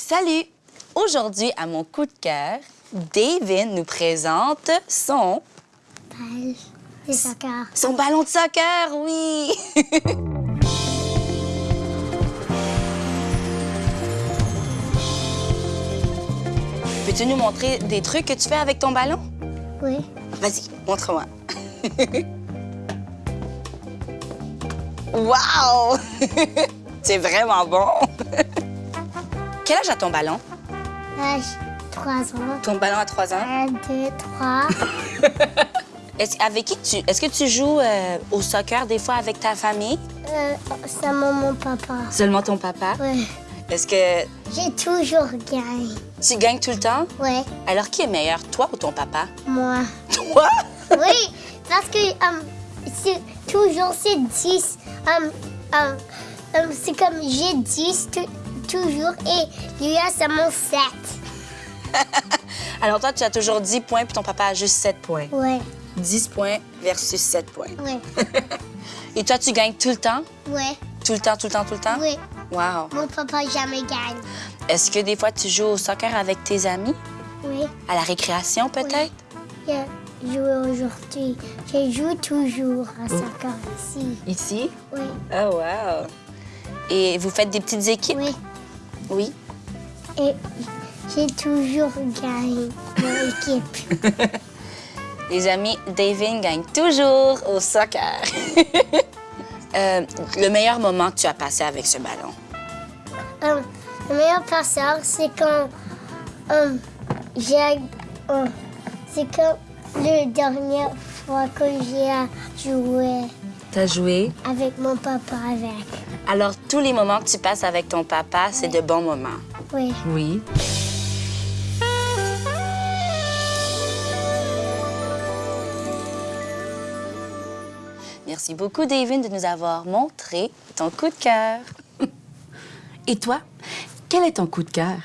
Salut! Aujourd'hui, à mon coup de cœur, David nous présente son... Balle de soccer. Son ballon de soccer, oui! Peux-tu nous montrer des trucs que tu fais avec ton ballon? Oui. Vas-y, montre-moi. wow! C'est vraiment bon. Quel âge a ton ballon? L'âge 3 ans. Ton ballon a 3 ans? 1, 2, 3. Est-ce, avec qui tu, est-ce que tu joues euh, au soccer des fois avec ta famille? Euh, c'est mon papa. Seulement ton papa? Ouais. Est-ce que J'ai toujours gagné. tu gagnes tout le temps? Ouais. Alors, qui est meilleur, toi ou ton papa? Moi. Toi? Oui, parce que um, c'est toujours c'est 10. Um, um, um, c'est comme j'ai 10 tou- toujours et lui a seulement 7. Alors, toi, tu as toujours 10 points, puis ton papa a juste 7 points. Ouais. 10 points versus 7 points. Ouais. Et toi, tu gagnes tout le temps? Ouais. Tout le temps, tout le temps, tout le temps? Oui. Wow. Mon papa jamais gagne. Est-ce que des fois, tu joues au soccer avec tes amis? Oui. À la récréation, peut-être? J'ai joué aujourd'hui. Je joue toujours à soccer ici. Ici? Oui. Oh, wow. Et vous faites des petites équipes? Oui. Oui. Et j'ai toujours gagné mon équipe. Les amis, David gagne toujours au soccer. Euh, le meilleur moment que tu as passé avec ce ballon? Um, le meilleur passeur, c'est quand um, j'ai. c'est quand la dernière fois que j'ai joué T'as joué. avec mon papa avec. Alors, tous les moments que tu passes avec ton papa, c'est de bons moments. Oui. Oui. Merci beaucoup, David, de nous avoir montré ton coup de cœur. Et toi, quel est ton coup de cœur?